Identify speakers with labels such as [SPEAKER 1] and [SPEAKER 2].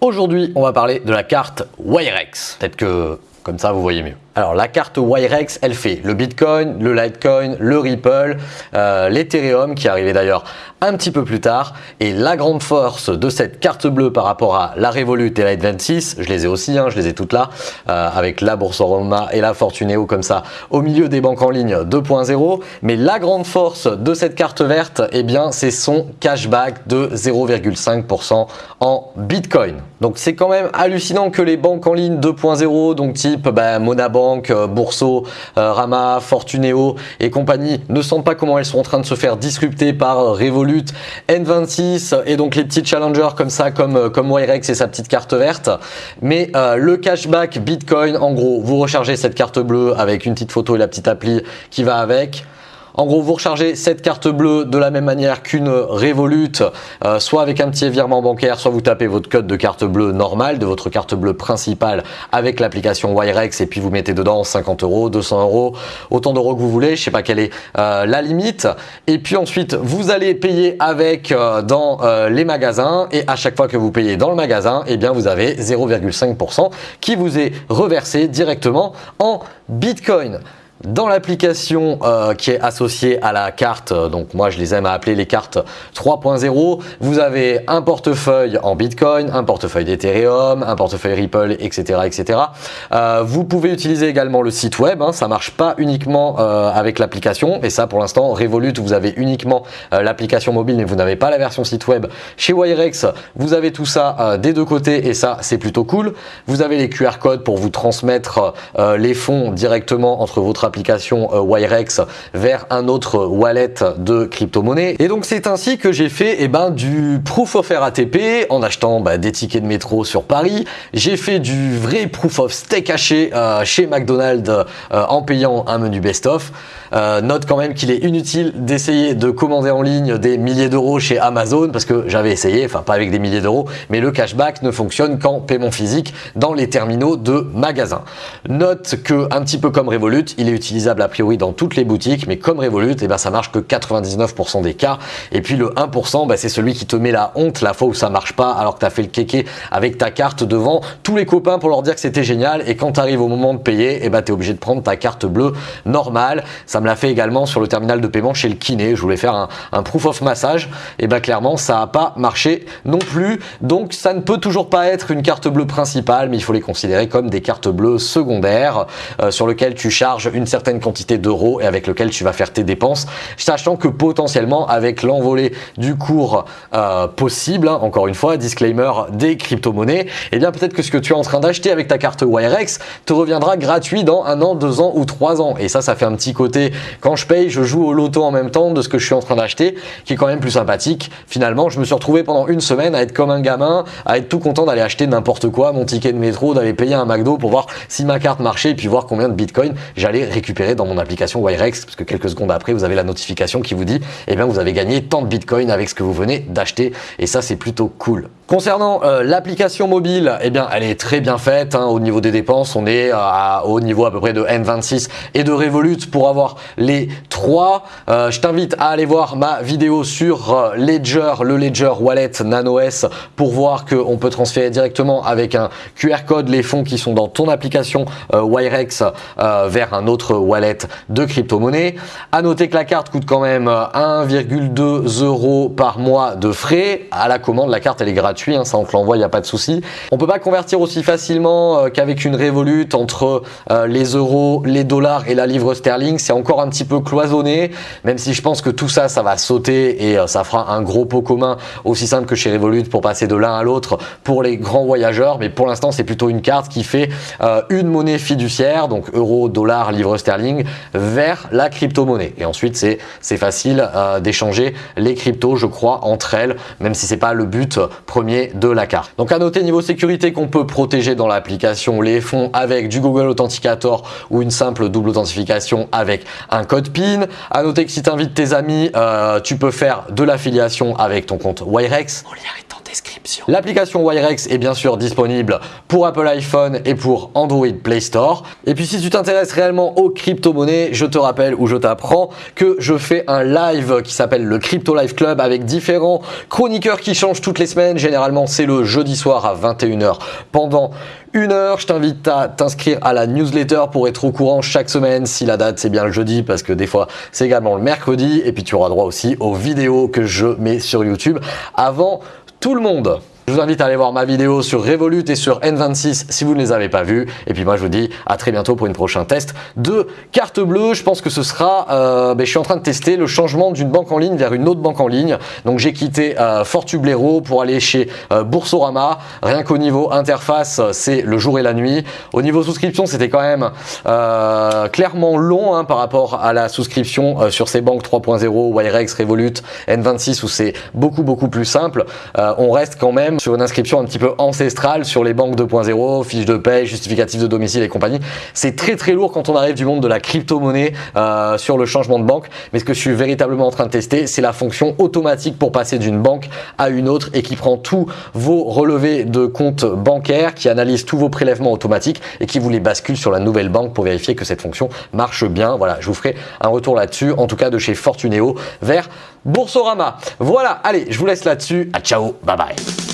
[SPEAKER 1] Aujourd'hui, on va parler de la carte Wirex. Peut-être que comme ça, vous voyez mieux. Alors la carte Wirex, elle fait le Bitcoin, le Litecoin, le Ripple, euh, l'Ethereum qui arrivait d'ailleurs un petit peu plus tard. Et la grande force de cette carte bleue par rapport à la Revolut et la 26 je les ai aussi, hein, je les ai toutes là, euh, avec la Boursorama et la Fortuneo comme ça, au milieu des banques en ligne 2.0. Mais la grande force de cette carte verte, eh bien c'est son cashback de 0,5% en Bitcoin. Donc c'est quand même hallucinant que les banques en ligne 2.0, donc type bah, Monabank, euh, Bourso, euh, Rama, Fortuneo et compagnie ne sentent pas comment elles sont en train de se faire disrupter par Revolut, N26 et donc les petits challengers comme ça, comme, euh, comme Wirex et sa petite carte verte. Mais le cashback Bitcoin, en gros, vous rechargez cette carte bleue avec une petite photo et la petite appli qui va avec. En gros, vous rechargez cette carte bleue de la même manière qu'une Revolut, euh, soit avec un petit virement bancaire, soit vous tapez votre code de carte bleue normale, de votre carte bleue principale avec l'application Wirex et puis vous mettez dedans 50 euros, 200 euros, autant d'euros que vous voulez, je sais pas quelle est euh, la limite. Et puis ensuite, vous allez payer avec euh, dans les magasins et à chaque fois que vous payez dans le magasin, eh bien vous avez 0,5% qui vous est reversé directement en Bitcoin. Dans l'application euh, qui est associée à la carte, euh, donc moi je les aime à appeler les cartes 3.0, vous avez un portefeuille en Bitcoin, un portefeuille d'Ethereum, un portefeuille Ripple, etc. etc. Euh, vous pouvez utiliser également le site web, hein, ça marche pas uniquement avec l'application, et ça pour l'instant Revolut vous avez uniquement l'application mobile mais vous n'avez pas la version site web. Chez Wirex vous avez tout ça des deux côtés et ça c'est plutôt cool. Vous avez les QR codes pour vous transmettre les fonds directement entre votre application euh, Wirex vers un autre wallet de crypto-monnaie. Et donc c'est ainsi que j'ai fait eh ben, du proof of RATP en achetant bah, des tickets de métro sur Paris. J'ai fait du vrai proof of stake haché euh, chez McDonald's euh, en payant un menu best-of. Note quand même qu'il est inutile d'essayer de commander en ligne des milliers d'euros chez Amazon parce que j'avais essayé, enfin pas avec des milliers d'euros, mais le cashback ne fonctionne qu'en paiement physique dans les terminaux de magasins. Note que un petit peu comme Revolut, il est utilisable a priori dans toutes les boutiques, mais comme Revolut, eh ben, ça marche que 99% des cas. Et puis le 1%, ben, c'est celui qui te met la honte la fois où ça marche pas, alors que tu as fait le kéké avec ta carte devant tous les copains pour leur dire que c'était génial. Et quand tu arrives au moment de payer, eh ben, tu es obligé de prendre ta carte bleue normale. Me l'a fait également sur le terminal de paiement chez le kiné. Je voulais faire un, proof of massage. Et ben clairement, ça n'a pas marché non plus. Donc ça ne peut toujours pas être une carte bleue principale, mais il faut les considérer comme des cartes bleues secondaires euh, sur lesquelles tu charges une certaine quantité d'euros et avec lequel tu vas faire tes dépenses, sachant que potentiellement avec l'envolée du cours euh, possible, hein, encore une fois, disclaimer des crypto-monnaies, et eh bien peut-être que ce que tu es en train d'acheter avec ta carte Wirex te reviendra gratuit dans un an, deux ans ou trois ans. Et ça, ça fait un petit côté, quand je paye, je joue au loto en même temps de ce que je suis en train d'acheter, qui est quand même plus sympathique. Finalement, je me suis retrouvé pendant une semaine à être comme un gamin, à être tout content d'aller acheter n'importe quoi, mon ticket de métro, d'aller payer un McDo pour voir si ma carte marchait et puis voir combien de Bitcoin j'allais récupérer dans mon application Wirex, parce que quelques secondes après, vous avez la notification qui vous dit, eh bien, vous avez gagné tant de Bitcoin avec ce que vous venez d'acheter. Et ça, c'est plutôt cool. Concernant euh, l'application mobile, eh bien, elle est très bien faite. Hein, au niveau des dépenses, on est au niveau à peu près de N26 et de Revolut pour avoir les trois. Euh, je t'invite à aller voir ma vidéo sur euh, Ledger, le Ledger Wallet Nano S pour voir qu'on peut transférer directement avec un QR code les fonds qui sont dans ton application Wirex vers un autre wallet de crypto-monnaie. À noter que la carte coûte quand même 1,2 euros par mois de frais. À la commande, la carte elle est gratuite Hein, ça on te l'envoie, il n'y a pas de souci. On peut pas convertir aussi facilement euh, qu'avec une Revolut entre euh, les euros, les dollars et la livre sterling. C'est encore un petit peu cloisonné, même si je pense que tout ça, ça va sauter et euh, ça fera un gros pot commun aussi simple que chez Revolut pour passer de l'un à l'autre pour les grands voyageurs. Mais pour l'instant, c'est plutôt une carte qui fait une monnaie fiduciaire, donc euro, dollar, livre sterling, vers la crypto-monnaie. Et ensuite, c'est facile d'échanger les cryptos, je crois, entre elles, même si c'est pas le but premier de la carte. Donc à noter niveau sécurité qu'on peut protéger dans l'application les fonds avec du Google Authenticator ou une simple double authentification avec un code PIN. À noter que si tu invites tes amis, euh, tu peux faire de l'affiliation avec ton compte Wirex.
[SPEAKER 2] Mon lien est en description.
[SPEAKER 1] L'application Wirex est bien sûr disponible pour Apple iPhone et pour Android Play Store. Et puis si tu t'intéresses réellement aux crypto-monnaies, je te rappelle ou je t'apprends que je fais un live qui s'appelle le Crypto Live Club avec différents chroniqueurs qui changent toutes les semaines. Généralement, c'est le jeudi soir à 21h pendant une heure. Je t'invite à t'inscrire à la newsletter pour être au courant chaque semaine si la date c'est bien le jeudi parce que des fois c'est également le mercredi et puis tu auras droit aussi aux vidéos que je mets sur YouTube avant tout le monde. Je vous invite à aller voir ma vidéo sur Revolut et sur N26 si vous ne les avez pas vues. Et puis moi je vous dis à très bientôt pour une prochain test de carte bleue. Je pense que ce sera, euh, ben, je suis en train de tester le changement d'une banque en ligne vers une autre banque en ligne. Donc j'ai quitté euh, Fortublero pour aller chez euh, Boursorama. Rien qu'au niveau interface, c'est le jour et la nuit. Au niveau souscription, c'était quand même euh, clairement long hein, par rapport à la souscription euh, sur ces banques 3.0, Wirex, Revolut, N26 où c'est beaucoup beaucoup plus simple. Euh, on reste quand même sur une inscription un petit peu ancestrale sur les banques 2.0, fiches de paie, justificatif de domicile et compagnie. C'est très très lourd quand on arrive du monde de la crypto-monnaie euh, sur le changement de banque. Mais ce que je suis véritablement en train de tester, c'est la fonction automatique pour passer d'une banque à une autre et qui prend tous vos relevés de compte bancaire, qui analyse tous vos prélèvements automatiques et qui vous les bascule sur la nouvelle banque pour vérifier que cette fonction marche bien. Voilà, je vous ferai un retour là-dessus, en tout cas de chez Fortuneo vers Boursorama. Voilà, allez, je vous laisse là-dessus. À ciao, bye bye.